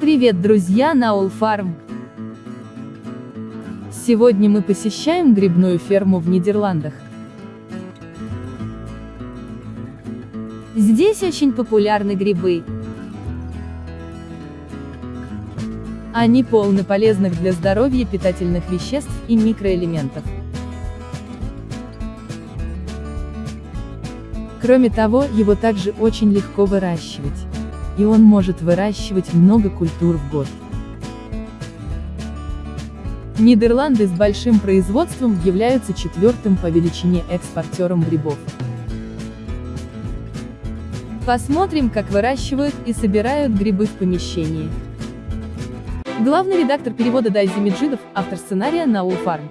Привет, друзья на All Farm! Сегодня мы посещаем грибную ферму в Нидерландах. Здесь очень популярны грибы. Они полны полезных для здоровья питательных веществ и микроэлементов. Кроме того, его также очень легко выращивать. И он может выращивать много культур в год. Нидерланды с большим производством являются четвертым по величине экспортером грибов. Посмотрим, как выращивают и собирают грибы в помещении. Главный редактор перевода Дайзи Меджидов, автор сценария на Farm.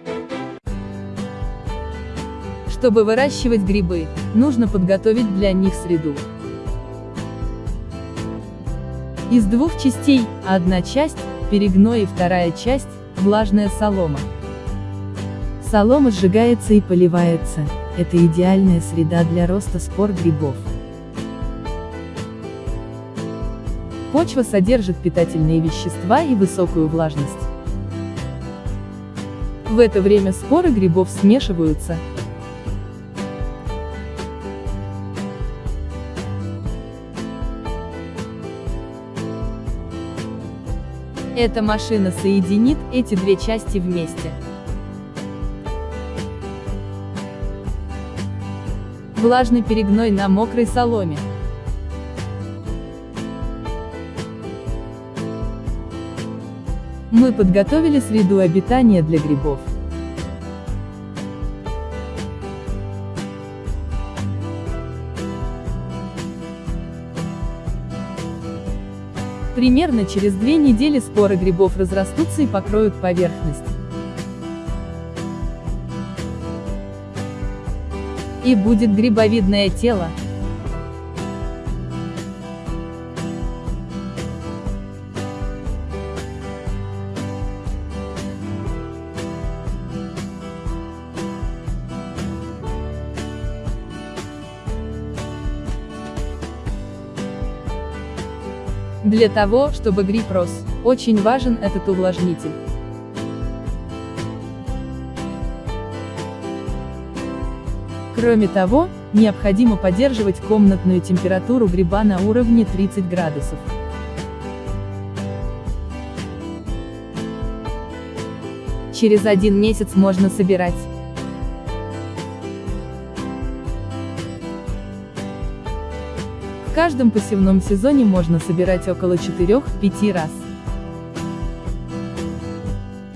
Чтобы выращивать грибы, нужно подготовить для них среду. Из двух частей, одна часть – перегной и вторая часть – влажная солома. Солома сжигается и поливается, это идеальная среда для роста спор грибов. Почва содержит питательные вещества и высокую влажность. В это время споры грибов смешиваются, Эта машина соединит эти две части вместе. Влажный перегной на мокрой соломе. Мы подготовили среду обитания для грибов. Примерно через две недели споры грибов разрастутся и покроют поверхность. И будет грибовидное тело. Для того, чтобы гриб рос, очень важен этот увлажнитель. Кроме того, необходимо поддерживать комнатную температуру гриба на уровне 30 градусов. Через один месяц можно собирать. Каждом посевном сезоне можно собирать около 4-5 раз.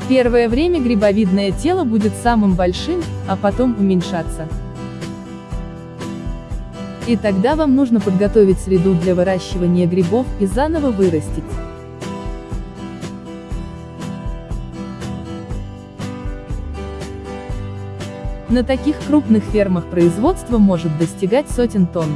Первое время грибовидное тело будет самым большим, а потом уменьшаться. И тогда вам нужно подготовить среду для выращивания грибов и заново вырастить. На таких крупных фермах производство может достигать сотен тонн.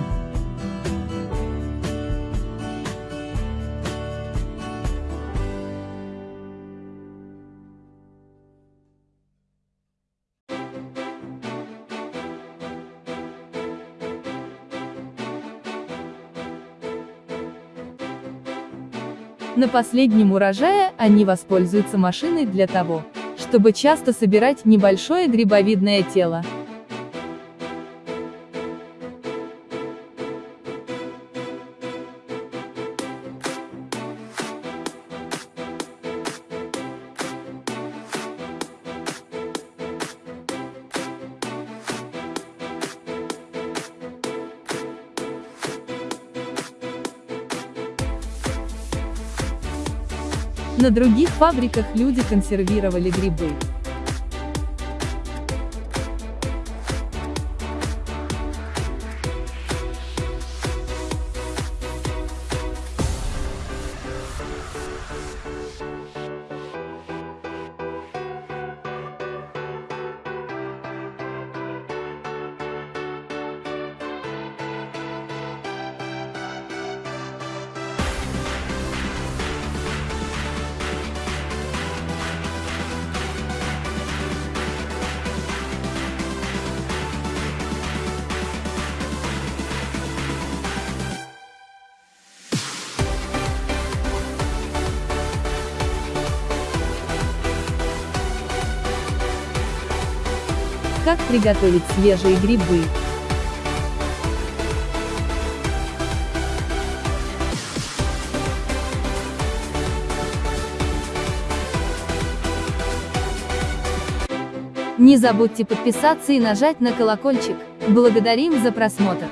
На последнем урожае они воспользуются машиной для того, чтобы часто собирать небольшое грибовидное тело. На других фабриках люди консервировали грибы. Как приготовить свежие грибы? Не забудьте подписаться и нажать на колокольчик. Благодарим за просмотр!